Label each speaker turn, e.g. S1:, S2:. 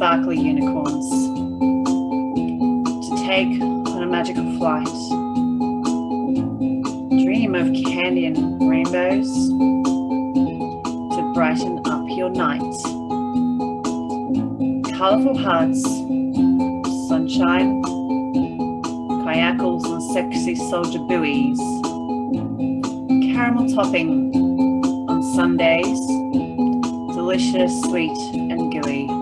S1: sparkly unicorns. To take on a magical flight. Dream of candy and rainbows to brighten up your night. Colourful hearts, sunshine, kayakles and sexy soldier boys. Caramel topping on sundaes, delicious, sweet and gooey.